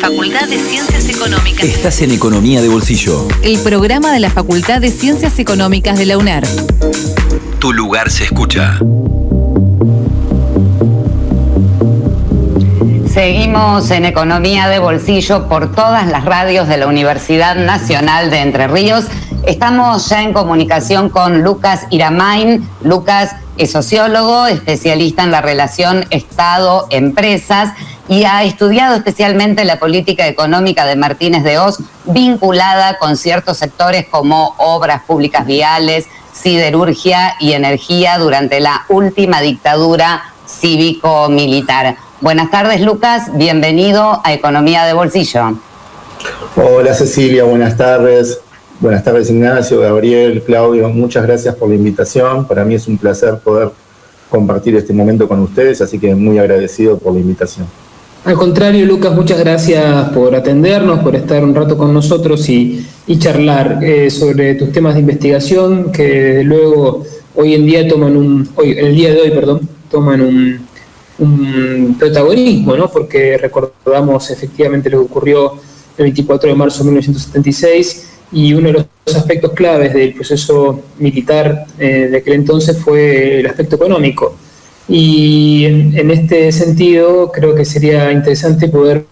Facultad de Ciencias Económicas. Estás en Economía de Bolsillo. El programa de la Facultad de Ciencias Económicas de la UNER. Tu lugar se escucha. Seguimos en Economía de Bolsillo por todas las radios de la Universidad Nacional de Entre Ríos. Estamos ya en comunicación con Lucas Iramain. Lucas es sociólogo, especialista en la relación Estado-empresas y ha estudiado especialmente la política económica de Martínez de Oz vinculada con ciertos sectores como obras públicas viales, siderurgia y energía durante la última dictadura cívico-militar. Buenas tardes, Lucas. Bienvenido a Economía de Bolsillo. Hola, Cecilia. Buenas tardes. Buenas tardes, Ignacio, Gabriel, Claudio. Muchas gracias por la invitación. Para mí es un placer poder compartir este momento con ustedes, así que muy agradecido por la invitación. Al contrario, Lucas, muchas gracias por atendernos, por estar un rato con nosotros y, charlar eh, sobre tus temas de investigación que luego hoy en día toman un, hoy, el día de hoy, perdón, toman un, un protagonismo, ¿no? porque recordamos efectivamente lo que ocurrió el 24 de marzo de 1976 y uno de los aspectos claves del proceso militar eh, de aquel entonces fue el aspecto económico. Y en, este sentido creo que sería interesante poder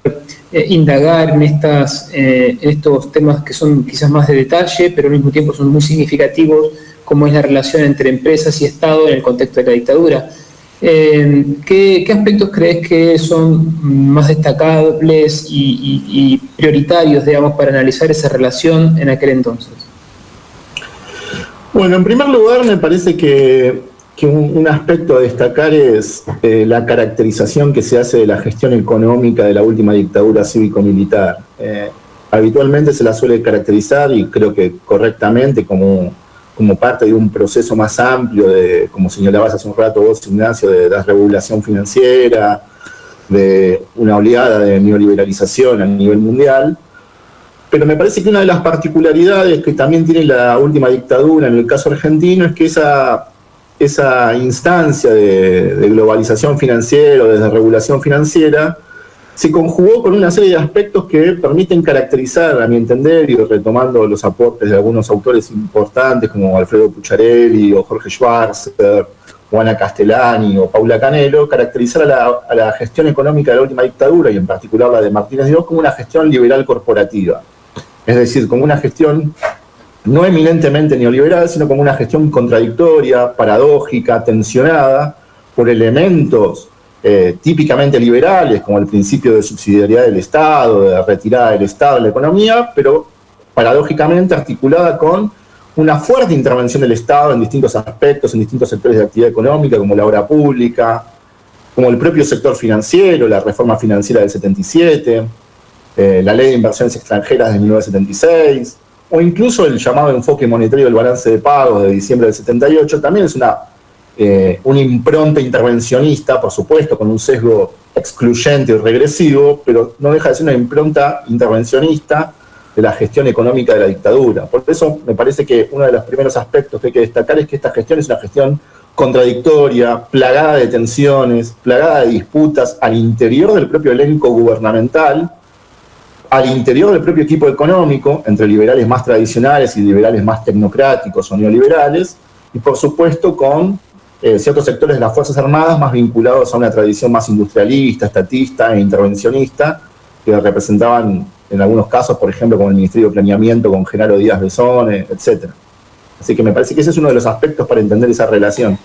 eh, indagar en, estas, eh, en estos temas que son quizás más de detalle, pero al mismo tiempo son muy significativos, como es la relación entre empresas y Estado en el contexto de la dictadura. Eh, ¿qué, aspectos crees que son más destacables y, prioritarios, digamos, para analizar esa relación en aquel entonces? Bueno, en primer lugar me parece que, un, aspecto a destacar es eh, la caracterización que se hace de la gestión económica de la última dictadura cívico-militar. Eh, habitualmente se la suele caracterizar, y creo que correctamente, como como parte de un proceso más amplio de, como señalabas hace un rato vos, Ignacio, de desregulación financiera, de una oleada de neoliberalización a nivel mundial. Pero me parece que una de las particularidades que también tiene la última dictadura en el caso argentino es que esa, esa instancia de, globalización financiera o de desregulación financiera se conjugó con una serie de aspectos que permiten caracterizar, a mi entender, y retomando los aportes de algunos autores importantes como Alfredo Pucharelli o Jorge Schwarzer, Juana Castellani o Paula Canelo, caracterizar a la, gestión económica de la última dictadura, y en particular la de Martínez Dios, como una gestión liberal corporativa. Es decir, como una gestión no eminentemente neoliberal, sino como una gestión contradictoria, paradójica, tensionada por elementos eh, típicamente liberales, como el principio de subsidiariedad del Estado, de retirada del Estado de la economía, pero paradójicamente articulada con una fuerte intervención del Estado en distintos aspectos, en distintos sectores de actividad económica, como la obra pública, como el propio sector financiero, la reforma financiera del 77, eh, la ley de inversiones extranjeras de 1976, o incluso el llamado enfoque monetario del balance de pagos de diciembre del 78, también es una eh, una impronta intervencionista, por supuesto, con un sesgo excluyente y regresivo, pero no deja de ser una impronta intervencionista de la gestión económica de la dictadura. Por eso me parece que uno de los primeros aspectos que hay que destacar es que esta gestión es una gestión contradictoria, plagada de tensiones, plagada de disputas al interior del propio elenco gubernamental, al interior del propio equipo económico, entre liberales más tradicionales y liberales más tecnocráticos o neoliberales, y por supuesto con eh, ciertos sectores de las Fuerzas Armadas más vinculados a una tradición más industrialista, estatista e intervencionista, que representaban en algunos casos, por ejemplo, como el Ministerio de Planeamiento con Genaro Díaz Besone, etc. Así que me parece que ese es uno de los aspectos para entender esa relación.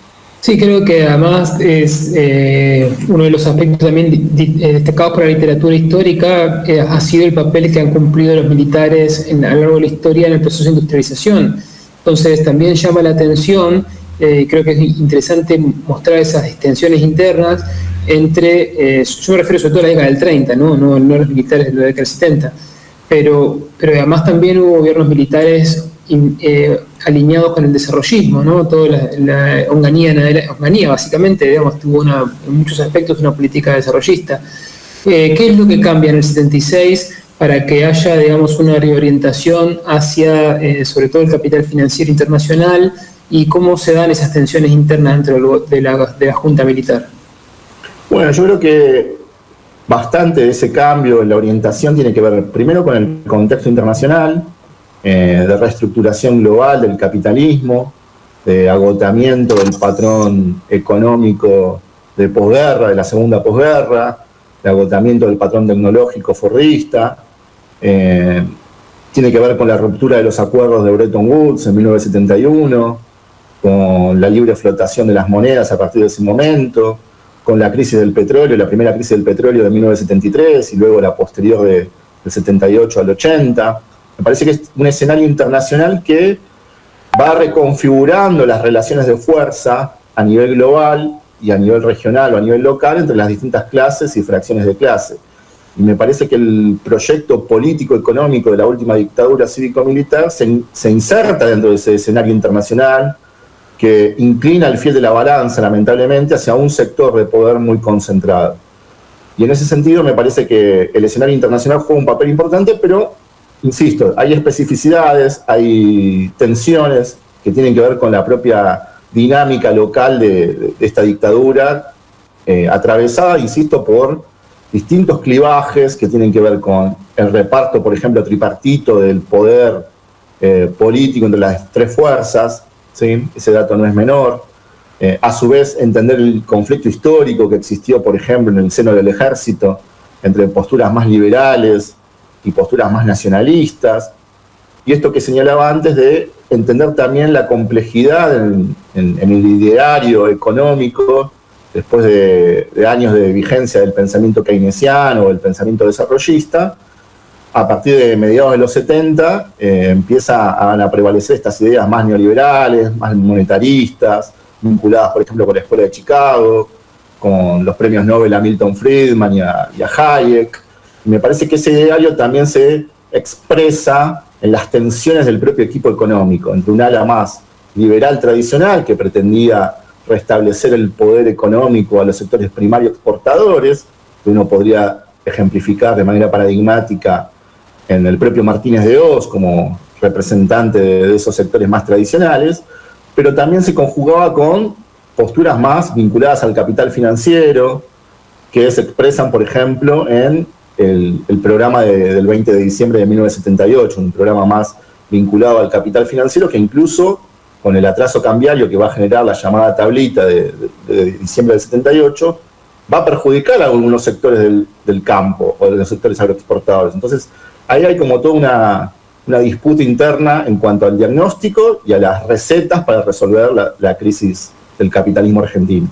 Sí, creo que además es eh, uno de los aspectos también eh, destacados por la literatura histórica, ha sido el papel que han cumplido los militares a lo largo de la historia en el proceso de industrialización. Entonces también llama la atención eh, creo que es interesante mostrar esas extensiones internas entre, eh, yo me refiero sobre todo a la década del 30, no, no, no los militares de la década del 70, pero, pero además también hubo gobiernos militares eh, alineados con el desarrollismo, ¿no? toda la, la básicamente, digamos, tuvo en muchos aspectos una política desarrollista. ¿Qué es lo que cambia en el 76? para que haya, digamos, una reorientación hacia, sobre todo el capital financiero internacional, y cómo se dan esas tensiones internas dentro de la, de la Junta Militar. Bueno, yo creo que bastante de ese cambio en la orientación tiene que ver primero con el contexto internacional, eh, de reestructuración global del capitalismo, de agotamiento del patrón económico de posguerra, de la segunda posguerra, de agotamiento del patrón tecnológico forrista, eh, tiene que ver con la ruptura de los acuerdos de Bretton Woods en 1971, con la libre flotación de las monedas a partir de ese momento, con la crisis del petróleo, la primera crisis del petróleo de 1973 y luego la posterior de, del 78 al 80. Me parece que es un escenario internacional que va reconfigurando las relaciones de fuerza a nivel global y a nivel regional o a nivel local entre las distintas clases y fracciones de clase. Y me parece que el proyecto político-económico de la última dictadura cívico-militar se, se, inserta dentro de ese escenario internacional que inclina el fiel de la balanza, lamentablemente, hacia un sector de poder muy concentrado. Y en ese sentido me parece que el escenario internacional juega un papel importante, pero, insisto, hay especificidades, hay tensiones que tienen que ver con la propia dinámica local de, esta dictadura, eh, atravesada, insisto, por distintos clivajes que tienen que ver con el reparto, por ejemplo, tripartito del poder eh, político entre las tres fuerzas, ¿sí? ese dato no es menor. Eh, a su vez, entender el conflicto histórico que existió, por ejemplo, en el seno del ejército, entre posturas más liberales y posturas más nacionalistas. Y esto que señalaba antes de entender también la complejidad en, el ideario económico, después de, años de vigencia del pensamiento keynesiano o el pensamiento desarrollista, a partir de mediados de los 70 eh, empiezan a, prevalecer estas ideas más neoliberales, más monetaristas, vinculadas, por ejemplo, con la Escuela de Chicago, con los premios Nobel a Milton Friedman y a Hayek. Me parece que ese ideario también se expresa en las tensiones del propio equipo económico, entre un ala más liberal tradicional que pretendía restablecer el poder económico a los sectores primarios exportadores, que uno podría ejemplificar de manera paradigmática en el propio Martínez de Oz como representante de esos sectores más tradicionales, pero también se conjugaba con posturas más vinculadas al capital financiero, que se expresan, por ejemplo, en el, programa de, del 20 de diciembre de 1978, un programa más vinculado al capital financiero que incluso con el atraso cambiario que va a generar la llamada tablita de, de, de diciembre del 78, va a perjudicar a algunos sectores del, campo o de los sectores agroexportadores. Entonces, ahí hay como toda una, disputa interna en cuanto al diagnóstico y a las recetas para resolver la, crisis del capitalismo argentino.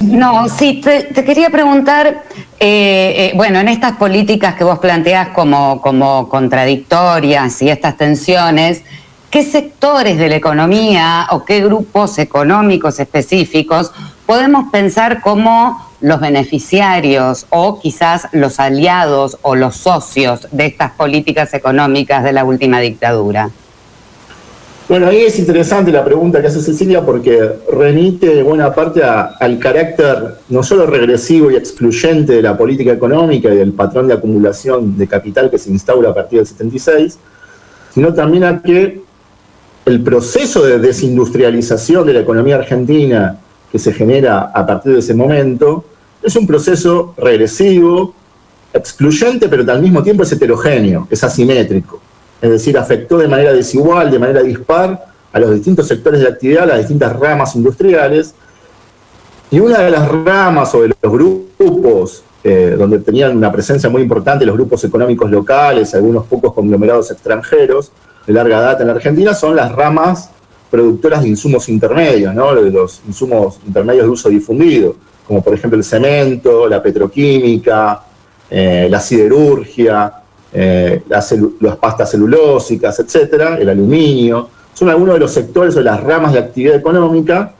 No, sí, te quería preguntar, eh, eh, bueno, en estas políticas que vos planteás como, como contradictorias y estas tensiones, ¿qué sectores de la economía o qué grupos económicos específicos podemos pensar como los beneficiarios o quizás los aliados o los socios de estas políticas económicas de la última dictadura? Bueno, ahí es interesante la pregunta que hace Cecilia porque remite buena parte al carácter no solo regresivo y excluyente de la política económica y del patrón de acumulación de capital que se instaura a partir del 76, sino también a que el proceso de desindustrialización de la economía argentina que se genera a partir de ese momento es un proceso regresivo, excluyente, pero al mismo tiempo es heterogéneo, es asimétrico es decir, afectó de manera desigual, de manera dispar a los distintos sectores de actividad, a las distintas ramas industriales. Y una de las ramas o de los grupos eh, donde tenían una presencia muy importante los grupos económicos locales, algunos pocos conglomerados extranjeros de larga data en la Argentina, son las ramas productoras de insumos intermedios, ¿no? los insumos intermedios de uso difundido, como por ejemplo el cemento, la petroquímica, eh, la siderurgia, eh, las, pastas celulósicas, etcétera, el aluminio, son algunos de los sectores o de las ramas de actividad económica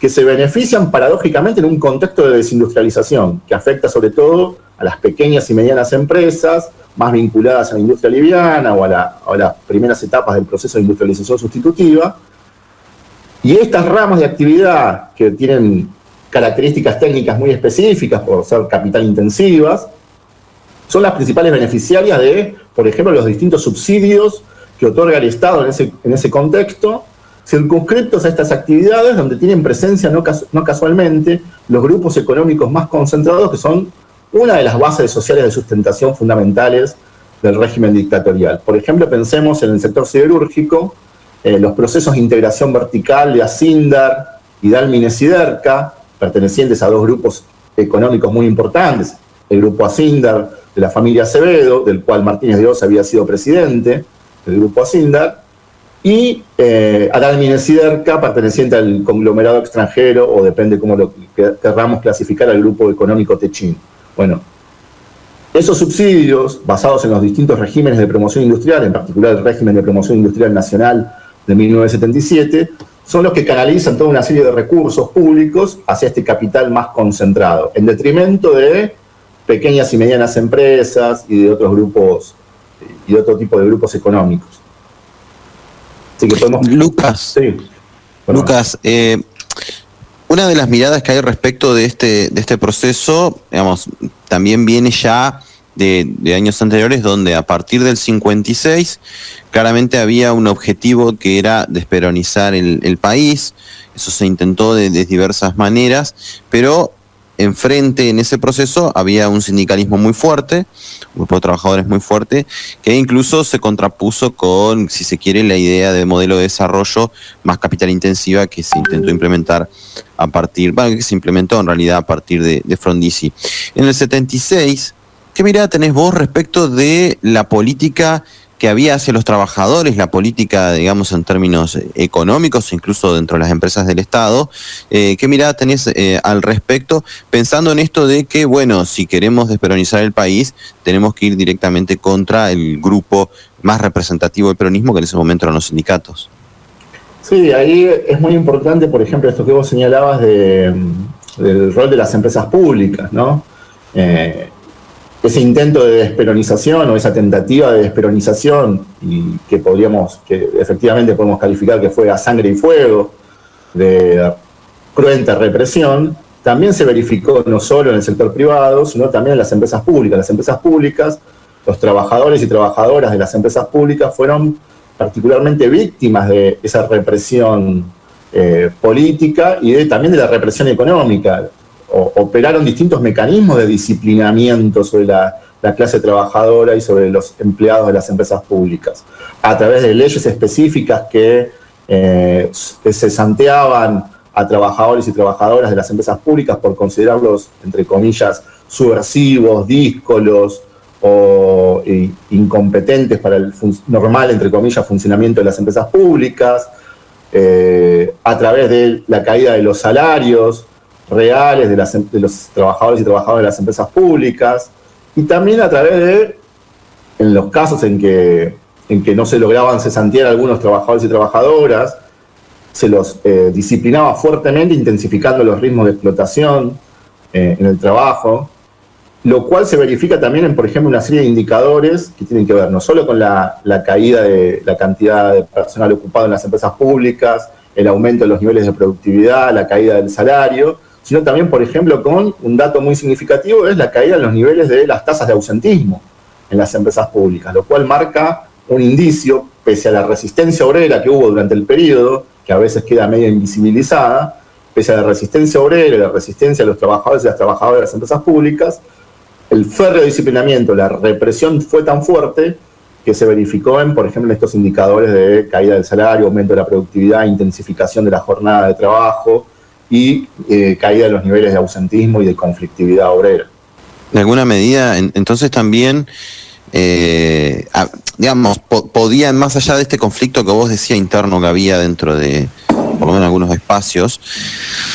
que se benefician paradójicamente en un contexto de desindustrialización, que afecta sobre todo a las pequeñas y medianas empresas, más vinculadas a la industria liviana o a las primeras etapas del proceso de industrialización sustitutiva. Y estas ramas de actividad que tienen características técnicas muy específicas por ser capital intensivas, son las principales beneficiarias de, por ejemplo, los distintos subsidios que otorga el Estado en ese, en ese contexto, circunscriptos a estas actividades donde tienen presencia no, no casualmente los grupos económicos más concentrados que son una de las bases sociales de sustentación fundamentales del régimen dictatorial. Por ejemplo, pensemos en el sector siderúrgico, eh, los procesos de integración vertical de Asindar y Dalmines y pertenecientes a dos grupos económicos muy importantes, el grupo Asindar de la familia Acevedo, del cual Martínez de Oz había sido presidente, del grupo Asindar, y eh, y perteneciente al conglomerado extranjero, o depende cómo lo querramos clasificar, al grupo económico Techín. Bueno, esos subsidios, basados en los distintos regímenes de promoción industrial, en particular el régimen de promoción industrial nacional de 1977, son los que canalizan toda una serie de recursos públicos hacia este capital más concentrado, en detrimento de pequeñas y medianas empresas y de otros grupos y de otro tipo de grupos económicos. Así que podemos... Lucas, sí. Lucas, eh, una de las miradas que hay respecto de este, de este proceso, digamos, también viene ya de, años anteriores, donde a partir del 56 claramente había un objetivo que era desperonizar el, país. Eso se intentó de, de diversas maneras, pero enfrente en ese proceso había un sindicalismo muy fuerte, un grupo de trabajadores muy fuerte, que incluso se contrapuso con, si se quiere, la idea de modelo de desarrollo más capital intensiva que se intentó implementar a partir, bueno, que se implementó en realidad a partir de, Frondizi. En el 76, ¿qué mirada tenés vos respecto de la política que había hacia los trabajadores, la política, digamos, en términos económicos, incluso dentro de las empresas del Estado. Eh, ¿Qué mirada tenés eh, al respecto? Pensando en esto de que, bueno, si queremos desperonizar el país, tenemos que ir directamente contra el grupo más representativo del peronismo, que en ese momento eran los sindicatos. Sí, ahí es muy importante, por ejemplo, esto que vos señalabas de, del rol de las empresas públicas, ¿no? Eh, ese intento de desperonización o esa tentativa de desperonización y que podríamos, que efectivamente podemos calificar que fue a sangre y fuego, de cruenta represión, también se verificó no solo en el sector privado, sino también en las empresas públicas. Las empresas públicas, los trabajadores y trabajadoras de las empresas públicas fueron particularmente víctimas de esa represión eh, política y también de la represión económica operaron distintos mecanismos de disciplinamiento sobre la, clase trabajadora y sobre los empleados de las empresas públicas, a través de leyes específicas que eh, se santeaban a trabajadores y trabajadoras de las empresas públicas por considerarlos, entre comillas, subversivos, díscolos o incompetentes para el normal, entre comillas, funcionamiento de las empresas públicas, eh, a través de la caída de los salarios, reales em, de, los trabajadores y trabajadoras de las empresas públicas, y también a través de, en los casos en que, en que no se lograban cesantear algunos trabajadores y trabajadoras, se los eh, disciplinaba fuertemente, intensificando los ritmos de explotación eh, en el trabajo, lo cual se verifica también en, por ejemplo, una serie de indicadores que tienen que ver no solo con la caída de la cantidad de personal ocupado en las empresas públicas, el aumento de los niveles de productividad, la caída del salario, sino también, por ejemplo, con un dato muy significativo, es la caída en los niveles de las tasas de ausentismo en las empresas públicas, lo cual marca un indicio, pese a la resistencia obrera que hubo durante el periodo, que a veces queda medio invisibilizada, pese a la resistencia obrera y la resistencia de los trabajadores y las trabajadoras de las empresas públicas, el férreo disciplinamiento, la represión fue tan fuerte que se verificó en, por ejemplo, estos indicadores de caída del salario, aumento de la productividad, intensificación de la jornada de trabajo, y eh, caída de los niveles de ausentismo y de conflictividad obrera. De alguna medida, entonces también, eh, digamos, podían, más allá de este conflicto que vos decías interno que había dentro de, por lo menos algunos espacios,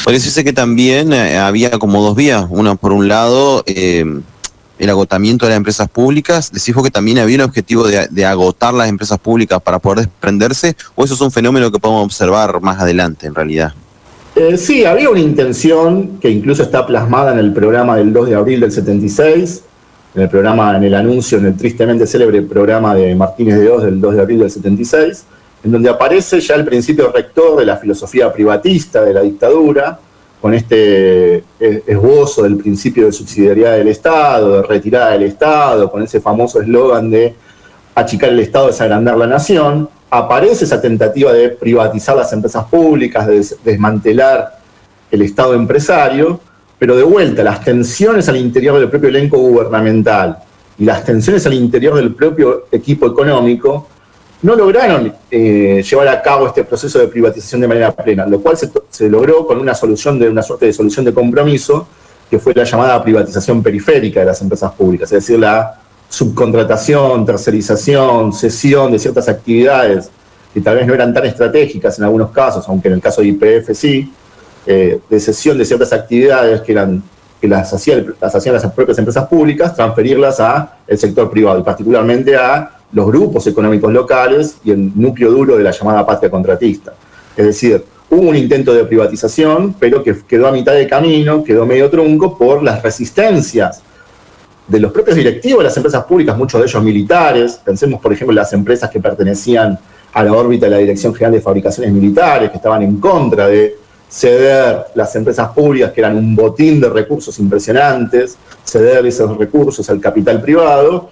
podría decirse que también eh, había como dos vías. Una, por un lado, el agotamiento de las empresas públicas. Decís que también había un objetivo de, de, agotar las empresas públicas para poder desprenderse, o eso es un fenómeno que podemos observar más adelante en realidad. Eh, sí, había una intención que incluso está plasmada en el programa del 2 de abril del 76, en el programa, en el anuncio, en el tristemente célebre programa de Martínez de Oz del 2 de abril del 76, en donde aparece ya el principio rector de la filosofía privatista de la dictadura, con este esbozo del principio de subsidiariedad del Estado, de retirada del Estado, con ese famoso eslogan de achicar el Estado es agrandar la nación, aparece esa tentativa de privatizar las empresas públicas, de desmantelar el Estado empresario, pero de vuelta, las tensiones al interior del propio elenco gubernamental y las tensiones al interior del propio equipo económico no lograron eh, llevar a cabo este proceso de privatización de manera plena, lo cual se, logró con una solución de una suerte de solución de compromiso que fue la llamada privatización periférica de las empresas públicas, es decir, la subcontratación, tercerización, cesión de ciertas actividades que tal vez no eran tan estratégicas en algunos casos, aunque en el caso de IPF sí, eh, de cesión de ciertas actividades que, eran, que las, hacían, las hacían las propias empresas públicas, transferirlas al sector privado, y particularmente a los grupos económicos locales y el núcleo duro de la llamada patria contratista. Es decir, hubo un intento de privatización, pero que quedó a mitad de camino, quedó medio trunco por las resistencias de los propios directivos de las empresas públicas, muchos de ellos militares. Pensemos, por ejemplo, en las empresas que pertenecían a la órbita de la Dirección General de Fabricaciones Militares, que estaban en contra de ceder las empresas públicas, que eran un botín de recursos impresionantes, ceder esos recursos al capital privado,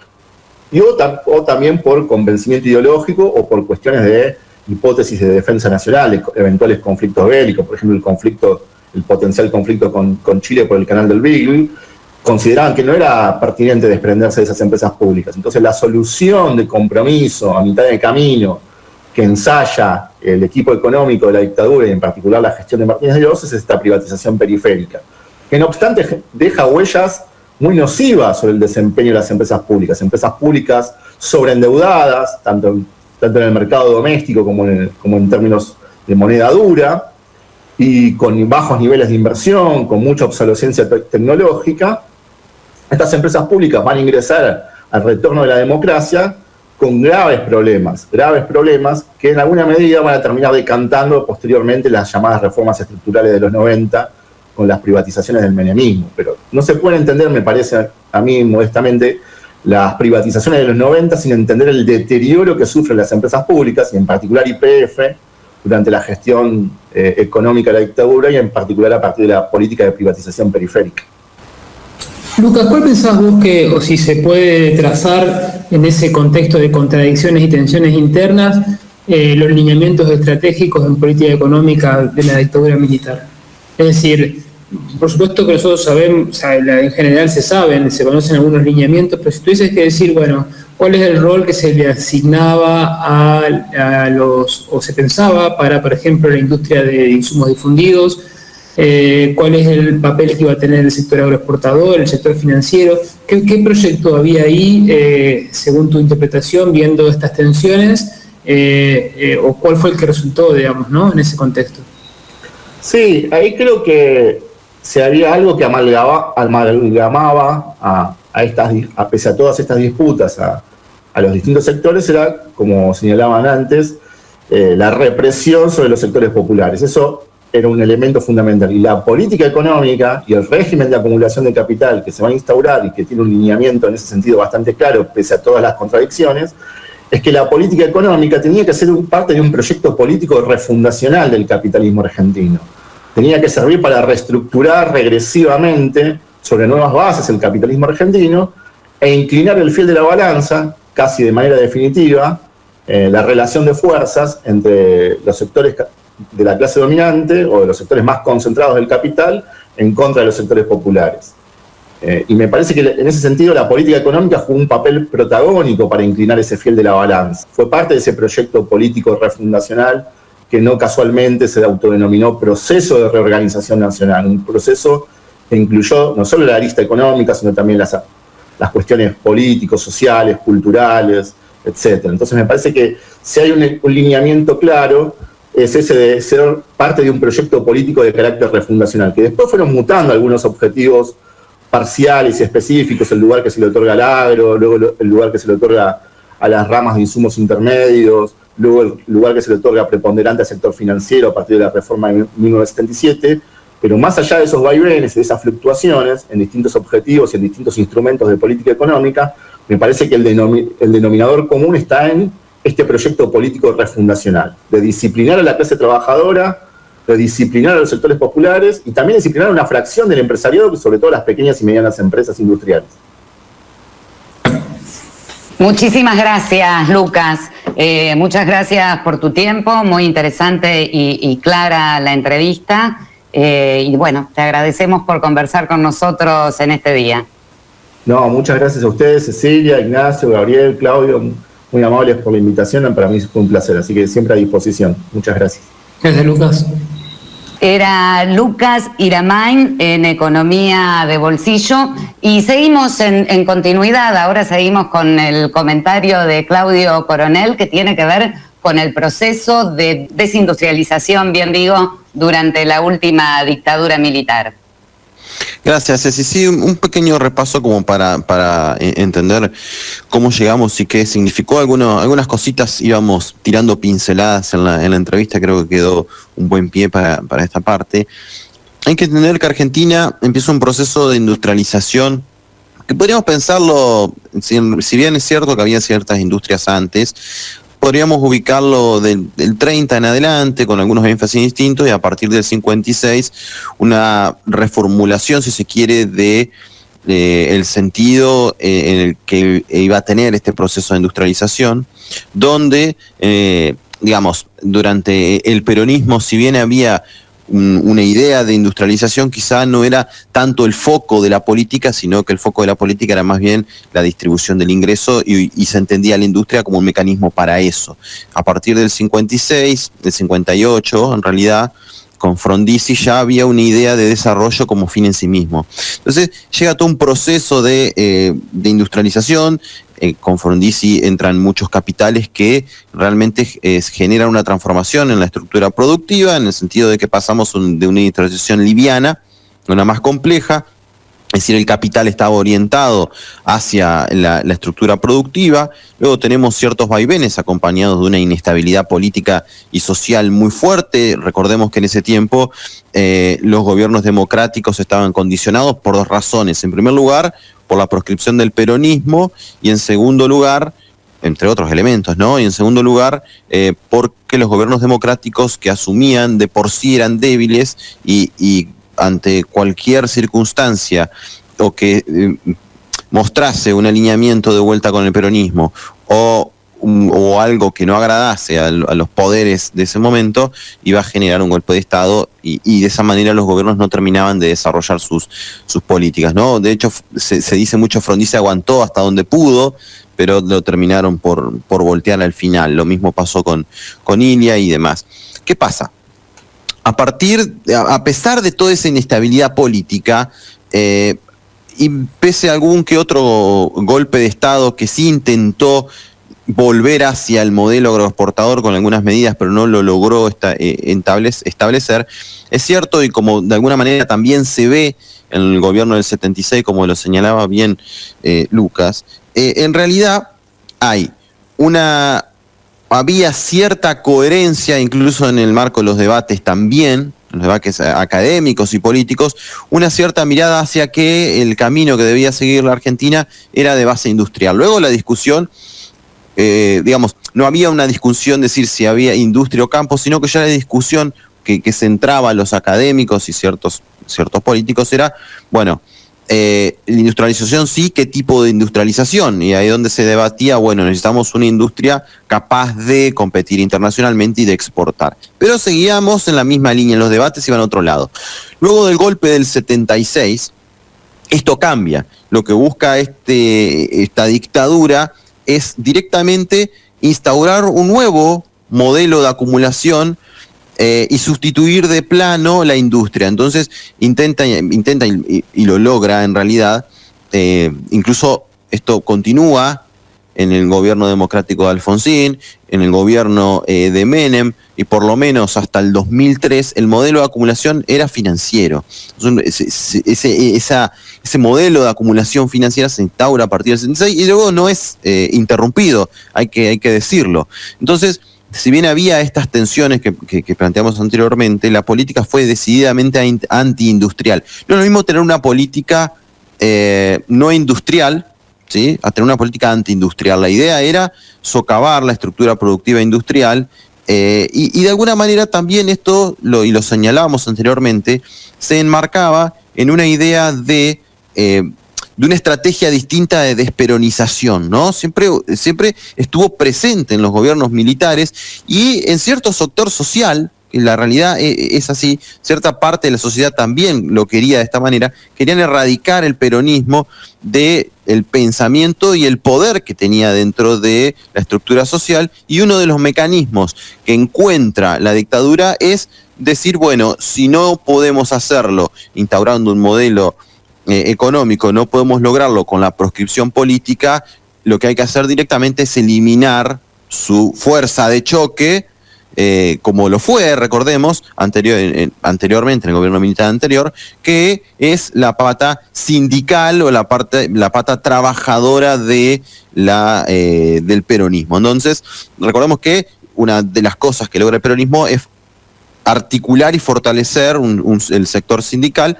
y o, también por convencimiento ideológico o por cuestiones de hipótesis de defensa nacional, eventuales conflictos bélicos, por ejemplo, el conflicto, el potencial conflicto con, Chile por el canal del Beagle, consideraban que no era pertinente desprenderse de esas empresas públicas. Entonces, la solución de compromiso a mitad de camino que ensaya el equipo económico de la dictadura y en particular la gestión de Martínez de Oz es esta privatización periférica, que no obstante deja huellas muy nocivas sobre el desempeño de las empresas públicas, empresas públicas sobreendeudadas, tanto, tanto en el mercado doméstico como en, como en términos de moneda dura, y con bajos niveles de inversión, con mucha obsolescencia tecnológica, estas empresas públicas van a ingresar al retorno de la democracia con graves problemas, graves problemas que en alguna medida van a terminar decantando posteriormente las llamadas reformas estructurales de los 90 con las privatizaciones del menemismo. Pero no se puede entender, me parece a mí modestamente, las privatizaciones de los 90 sin entender el deterioro que sufren las empresas públicas, y en particular IPF, durante la gestión eh, económica de la dictadura y en particular a partir de la política de privatización periférica. Lucas, ¿cuál pensás vos que, o si se puede trazar en ese contexto de contradicciones y tensiones internas, eh, los lineamientos estratégicos en política económica de la dictadura militar? Es decir, por supuesto que nosotros sabemos, en general se saben, se conocen algunos lineamientos, pero si tuvieses que decir, bueno, ¿cuál es el rol que se le asignaba a, a los, o se pensaba para, por ejemplo, la industria de insumos difundidos? Eh, cuál es el papel que iba a tener el sector agroexportador, el sector financiero, qué, proyecto había ahí, eh, según tu interpretación, viendo estas tensiones, eh, o cuál fue el que resultó, digamos, ¿no? en ese contexto. Sí, ahí creo que se había algo que amalgaba, amalgamaba a, a, estas, a pese todas estas disputas a, a los distintos sectores, era, como señalaban antes, la represión sobre los sectores populares. Eso era un elemento fundamental. Y la política económica y el régimen de acumulación de capital que se va a instaurar y que tiene un lineamiento en ese sentido bastante claro, pese a todas las contradicciones, es que la política económica tenía que ser parte de un proyecto político refundacional del capitalismo argentino. Tenía que servir para reestructurar regresivamente sobre nuevas bases el capitalismo argentino e inclinar el fiel de la balanza, casi de manera definitiva, eh, la relación de fuerzas entre los sectores de la clase dominante o de los sectores más concentrados del capital en contra de los sectores populares. Eh, y me parece que en ese sentido la política económica jugó un papel protagónico para inclinar ese fiel de la balanza. Fue parte de ese proyecto político refundacional que no casualmente se autodenominó proceso de reorganización nacional, un proceso que incluyó no solo la arista económica, sino también las, las cuestiones políticos, sociales, culturales, etc. Entonces me parece que si hay un, un lineamiento claro, es ese de ser parte de un proyecto político de carácter refundacional, que después fueron mutando algunos objetivos parciales y específicos, el lugar que se le otorga al agro, luego el lugar que se le otorga a las ramas de insumos intermedios, luego el lugar que se le otorga preponderante al sector financiero a partir de la reforma de 1977, pero más allá de esos vaivenes de esas fluctuaciones en distintos objetivos y en distintos instrumentos de política económica, me parece que el denominador común está en este proyecto político refundacional, de disciplinar a la clase trabajadora, de disciplinar a los sectores populares y también disciplinar a una fracción del empresariado, sobre todo las pequeñas y medianas empresas industriales. Muchísimas gracias, Lucas. Eh, muchas gracias por tu tiempo, muy interesante y, clara la entrevista. Eh, y bueno, te agradecemos por conversar con nosotros en este día. No, muchas gracias a ustedes, Cecilia, Ignacio, Gabriel, Claudio, muy amables por la invitación. Para mí fue un placer, así que siempre a disposición. Muchas gracias. Gracias, Lucas. Era Lucas Iramain en Economía de Bolsillo. Y seguimos en, continuidad, ahora seguimos con el comentario de Claudio Coronel que tiene que ver con el proceso de desindustrialización, bien digo, durante la última dictadura militar. Gracias, Ceci. Sí, un pequeño repaso como para, para eh, entender cómo llegamos y qué significó. Algunas cositas íbamos tirando pinceladas en la, en la entrevista, creo que quedó un buen pie para, para esta parte. Hay que entender que Argentina empieza un proceso de industrialización que podríamos pensarlo, si bien es cierto que había ciertas industrias antes, podríamos ubicarlo del, 30 en adelante, con algunos énfasis distintos, y a partir del 56 una reformulación, si se quiere, de el sentido eh, en el que iba a tener este proceso de industrialización, donde, eh, digamos, durante el peronismo, si bien había una idea de industrialización quizá no era tanto el foco de la política, sino que el foco de la política era más bien la distribución del ingreso y, se entendía la industria como un mecanismo para eso. A partir del 56, del 58, en realidad, con Frondizi ya había una idea de desarrollo como fin en sí mismo. Entonces llega todo un proceso de, eh, de industrialización, eh, con Frondizi entran muchos capitales que realmente generan una transformación en la estructura productiva, en el sentido de que pasamos de una industrialización liviana a una más compleja, es decir, el capital estaba orientado hacia la, estructura productiva. Luego tenemos ciertos vaivenes acompañados de una inestabilidad política y social muy fuerte. Recordemos que en ese tiempo eh, los gobiernos democráticos estaban condicionados por dos razones. En primer lugar, por la proscripción del peronismo y en segundo lugar, entre otros elementos, ¿no? Y en segundo lugar, eh, porque los gobiernos democráticos que asumían de por sí eran débiles y, ante cualquier circunstancia o que eh, mostrase un alineamiento de vuelta con el peronismo o o algo que no agradase a, los poderes de ese momento, iba a generar un golpe de Estado y, de esa manera los gobiernos no terminaban de desarrollar sus, sus políticas. ¿no? De hecho, se, dice mucho, Frondizi aguantó hasta donde pudo, pero lo terminaron por, por voltear al final. Lo mismo pasó con, con Ilia y demás. ¿Qué pasa? A partir, a pesar de toda esa inestabilidad política, eh, y pese a algún que otro golpe de Estado que sí intentó volver hacia el modelo agroexportador con algunas medidas, pero no lo logró eh, establecer. Es cierto, y como de alguna manera también se ve en el gobierno del 76, como lo señalaba bien eh, Lucas, eh, en realidad hay una, había cierta coherencia, incluso en el marco de los debates también, los debates académicos y políticos, una cierta mirada hacia que el camino que debía seguir la Argentina era de base industrial. Luego la discusión eh, digamos, no había una discusión de decir si había industria o campo, sino que ya la discusión que, centraba a los académicos y ciertos, ciertos políticos era, bueno, eh, la industrialización sí, ¿qué tipo de industrialización? Y ahí donde se debatía, bueno, necesitamos una industria capaz de competir internacionalmente y de exportar. Pero seguíamos en la misma línea, los debates iban a otro lado. Luego del golpe del 76, esto cambia. Lo que busca este, esta dictadura es directamente instaurar un nuevo modelo de acumulación eh, y sustituir de plano la industria. Entonces intenta, intenta y, lo logra en realidad. Eh, incluso esto continúa en el gobierno democrático de Alfonsín, en el gobierno eh, de Menem, y por lo menos hasta el 2003 el modelo de acumulación era financiero. Ese, ese modelo de acumulación financiera se instaura a partir del 76 y luego no es eh, interrumpido, hay que, hay que decirlo. Entonces, si bien había estas tensiones que, planteamos anteriormente, la política fue decididamente antiindustrial. No es lo mismo tener una política eh, no industrial, ¿sí? a tener una política antiindustrial. La idea era socavar la estructura productiva industrial eh, y, de alguna manera también esto, lo, y lo señalábamos anteriormente, se enmarcaba en una idea de, eh, de una estrategia distinta de desperonización, ¿no? Siempre, siempre estuvo presente en los gobiernos militares y en cierto sector social, la realidad e, es así, cierta parte de la sociedad también lo quería de esta manera, querían erradicar el peronismo de pensamiento y el poder que tenía dentro de la estructura social y uno de los mecanismos que encuentra la dictadura es decir, bueno, si no podemos hacerlo instaurando un modelo eh, económico, no podemos lograrlo con la proscripción política, lo que hay que hacer directamente es eliminar su fuerza de choque eh, como lo fue, recordemos, anterior, anteriormente en el gobierno militar anterior, que es la pata sindical o la, parte, la pata trabajadora de la, eh, del peronismo. Entonces, recordemos que una de las cosas que logra el peronismo es articular y fortalecer el sector sindical.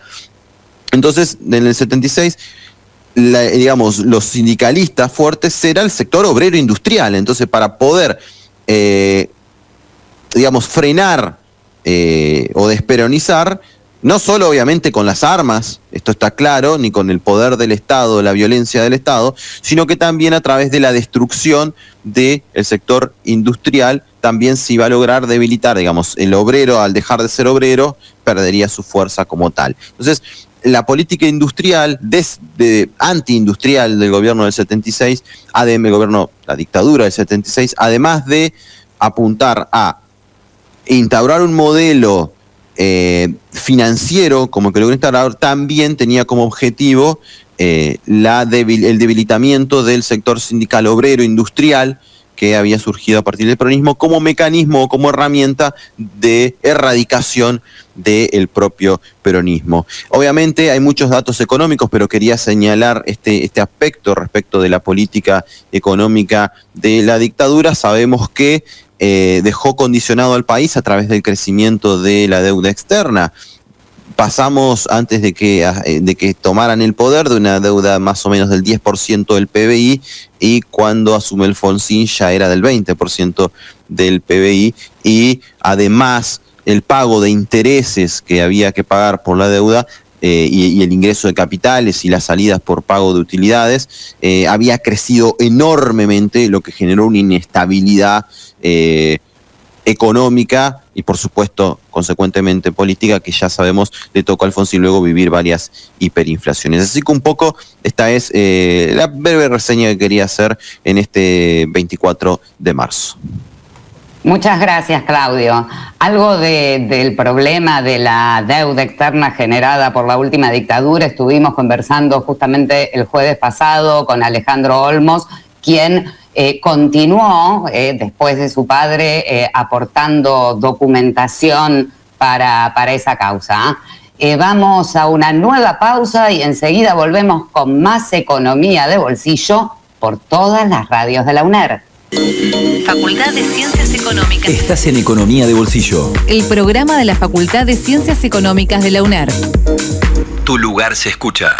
Entonces, en el 76 digamos, los sindicalistas fuertes será el sector obrero industrial. Entonces, para poder eh, digamos, frenar eh, o desperonizar, no solo obviamente con las armas, esto está claro, ni con el poder del Estado, la violencia del Estado, sino que también a través de la destrucción del sector industrial, también se iba a lograr debilitar, digamos, el obrero al dejar de ser obrero, perdería su fuerza como tal. Entonces, la política industrial, de, anti-industrial del gobierno del 76, ADM, el gobierno, la dictadura del 76, además de apuntar a instaurar un modelo eh, financiero como que logró instaurar, también tenía como objetivo eh, el debilitamiento del sector sindical obrero industrial que había surgido a partir del peronismo como mecanismo o como herramienta de erradicación del propio peronismo. Obviamente hay muchos datos económicos, pero quería señalar este, este aspecto respecto de la política económica de la dictadura. Sabemos que eh, dejó condicionado al país a través del crecimiento de la deuda externa. Pasamos antes de que, ah, eh, de que tomaran el poder de una deuda más o menos del 10% del PBI y cuando asume Alfonsín ya era del 20% del PBI y además el pago de intereses que había que pagar por la deuda eh, y, el ingreso de capitales y las salidas por pago de utilidades, eh, había crecido enormemente, lo que generó una inestabilidad eh, económica y por supuesto, consecuentemente política, que ya sabemos le tocó a Alfonsín luego vivir varias hiperinflaciones. Así que un poco esta es la breve reseña que quería hacer en este 24 de marzo. Muchas gracias, Claudio. Algo del problema de la deuda externa generada por la última dictadura estuvimos conversando justamente el jueves pasado con Alejandro Olmos, quien eh, continuó, eh, después de su padre, eh, aportando documentación para, para esa causa. vamos a una nueva pausa y enseguida volvemos con más economía de bolsillo por todas las radios de la UNER. Facultad de Ciencias Económicas. Estás en Economía de Bolsillo. El programa de la Facultad de Ciencias Económicas de la UNER. Tu lugar se escucha.